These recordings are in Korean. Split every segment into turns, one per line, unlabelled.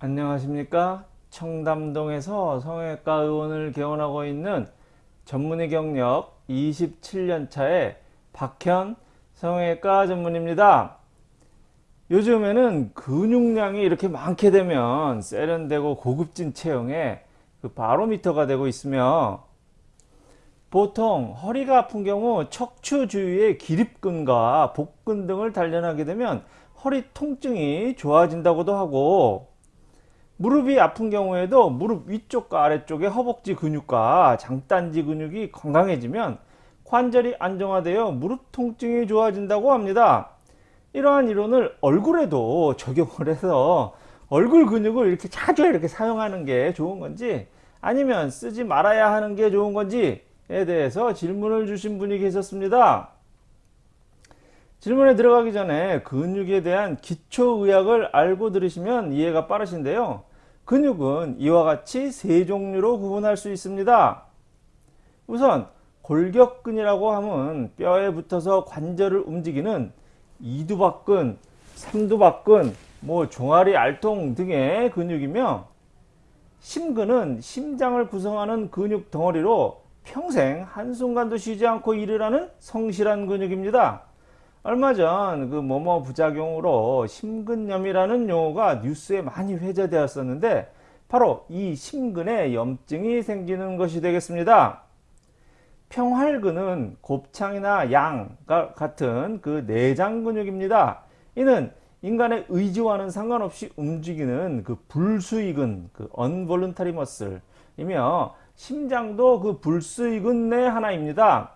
안녕하십니까? 청담동에서 성형외과 의원을 개원하고 있는 전문의 경력 27년차의 박현 성형외과 전문입니다. 요즘에는 근육량이 이렇게 많게 되면 세련되고 고급진 체형에 그 바로미터가 되고 있으며 보통 허리가 아픈 경우 척추 주위의 기립근과 복근 등을 단련하게 되면 허리 통증이 좋아진다고도 하고 무릎이 아픈 경우에도 무릎 위쪽과 아래쪽의 허벅지 근육과 장단지 근육이 건강해지면 관절이 안정화되어 무릎 통증이 좋아진다고 합니다. 이러한 이론을 얼굴에도 적용을 해서 얼굴 근육을 이렇게 자주 이렇게 사용하는 게 좋은 건지 아니면 쓰지 말아야 하는 게 좋은 건지에 대해서 질문을 주신 분이 계셨습니다. 질문에 들어가기 전에 근육에 대한 기초의학을 알고 들으시면 이해가 빠르신데요. 근육은 이와 같이 세 종류로 구분할 수 있습니다. 우선 골격근이라고 하면 뼈에 붙어서 관절을 움직이는 이두박근, 삼두박근, 뭐 종아리 알통 등의 근육이며 심근은 심장을 구성하는 근육 덩어리로 평생 한순간도 쉬지 않고 일을 하는 성실한 근육입니다. 얼마 전 그 뭐뭐 부작용으로 심근염이라는 용어가 뉴스에 많이 회자되었었는데 바로 이 심근에 염증이 생기는 것이 되겠습니다. 평활근은 곱창이나 양 같은 그 내장 근육입니다. 이는 인간의 의지와는 상관없이 움직이는 그 불수익은 그 unvoluntary muscle이며 심장도 그 불수익은 내 하나입니다.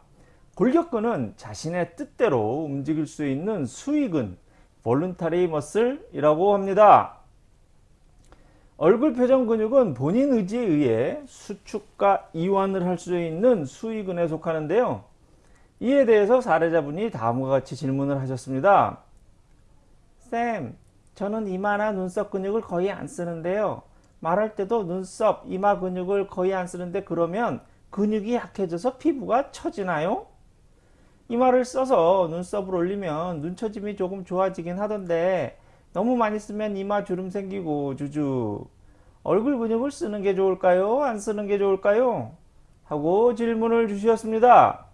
골격근은 자신의 뜻대로 움직일 수 있는 수익은 voluntary muscle이라고 합니다. 얼굴 표정 근육은 본인 의지에 의해 수축과 이완을 할 수 있는 수익근에 속하는데요. 이에 대해서 사례자분이 다음과 같이 질문을 하셨습니다. 쌤, 저는 이마나 눈썹 근육을 거의 안 쓰는데요. 말할 때도 눈썹, 이마 근육을 거의 안 쓰는데 그러면 근육이 약해져서 피부가 처지나요? 이마를 써서 눈썹을 올리면 눈처짐이 조금 좋아지긴 하던데 너무 많이 쓰면 이마 주름 생기고 주주 얼굴 근육을 쓰는 게 좋을까요? 안 쓰는 게 좋을까요? 하고 질문을 주셨습니다.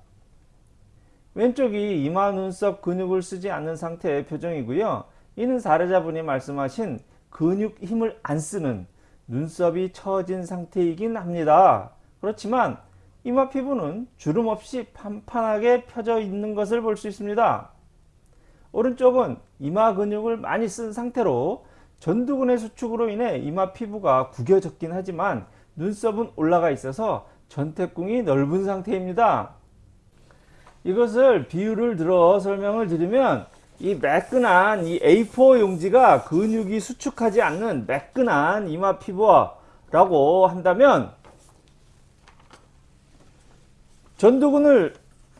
왼쪽이 이마 눈썹 근육을 쓰지 않는 상태의 표정이고요. 이는 사례자분이 말씀하신 근육 힘을 안 쓰는 눈썹이 처진 상태이긴 합니다. 그렇지만 이마 피부는 주름 없이 판판하게 펴져 있는 것을 볼 수 있습니다. 오른쪽은 이마 근육을 많이 쓴 상태로 전두근의 수축으로 인해 이마 피부가 구겨졌긴 하지만 눈썹은 올라가 있어서 전태궁이 넓은 상태입니다. 이것을 비유를 들어 설명을 드리면 이 매끈한 이 A4 용지가 근육이 수축하지 않는 매끈한 이마 피부라고 한다면 전두근을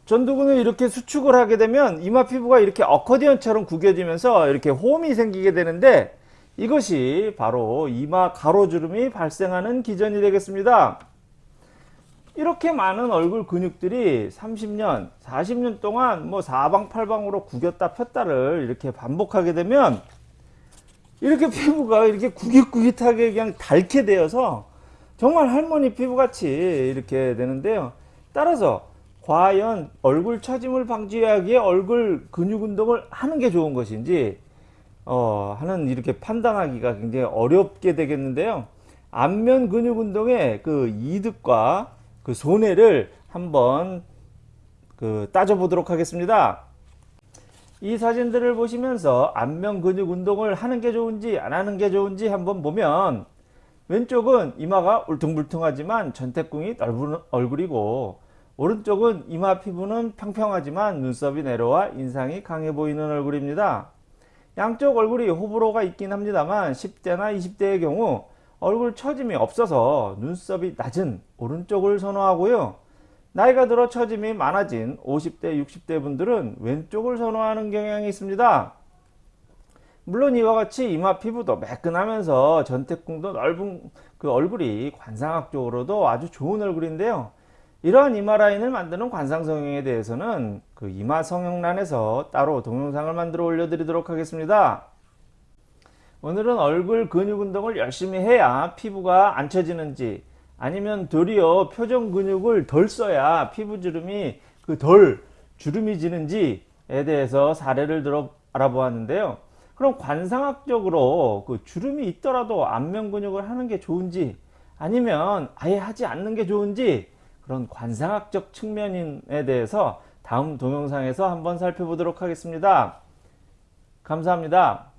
전두근을 이렇게 수축을 하게 되면 이마 피부가 이렇게 어커디언처럼 구겨지면서 이렇게 홈이 생기게 되는데 이것이 바로 이마 가로주름이 발생하는 기전이 되겠습니다. 이렇게 많은 얼굴 근육들이 30년, 40년 동안 뭐 사방팔방으로 구겼다 폈다를 이렇게 반복하게 되면 이렇게 피부가 이렇게 구깃구깃하게 그냥 닳게 되어서 정말 할머니 피부같이 이렇게 되는데요. 따라서 과연 얼굴 처짐을 방지하기에 얼굴 근육 운동을 하는 게 좋은 것인지 어, 하는 이렇게 판단하기가 굉장히 어렵게 되겠는데요. 안면 근육 운동의 그 이득과 그 손해를 한번 그 따져보도록 하겠습니다. 이 사진들을 보시면서 안면 근육 운동을 하는 게 좋은지 안 하는 게 좋은지 한번 보면 왼쪽은 이마가 울퉁불퉁하지만 전태궁이 넓은 얼굴이고 오른쪽은 이마 피부는 평평하지만 눈썹이 내려와 인상이 강해 보이는 얼굴입니다. 양쪽 얼굴이 호불호가 있긴 합니다만 10대나 20대의 경우 얼굴 처짐이 없어서 눈썹이 낮은 오른쪽을 선호하고요. 나이가 들어 처짐이 많아진 50대 60대 분들은 왼쪽을 선호하는 경향이 있습니다. 물론 이와 같이 이마 피부도 매끈하면서 전태궁도 넓은 그 얼굴이 관상학적으로도 아주 좋은 얼굴인데요. 이러한 이마 라인을 만드는 관상 성형에 대해서는 그 이마 성형란에서 따로 동영상을 만들어 올려드리도록 하겠습니다. 오늘은 얼굴 근육 운동을 열심히 해야 피부가 안 처지는지 아니면 도리어 표정 근육을 덜 써야 피부 주름이 그 덜 주름이 지는지에 대해서 사례를 들어 알아보았는데요. 그럼 관상학적으로 그 주름이 있더라도 안면 근육을 하는 게 좋은지 아니면 아예 하지 않는 게 좋은지 그런 관상학적 측면에 대해서 다음 동영상에서 한번 살펴보도록 하겠습니다. 감사합니다.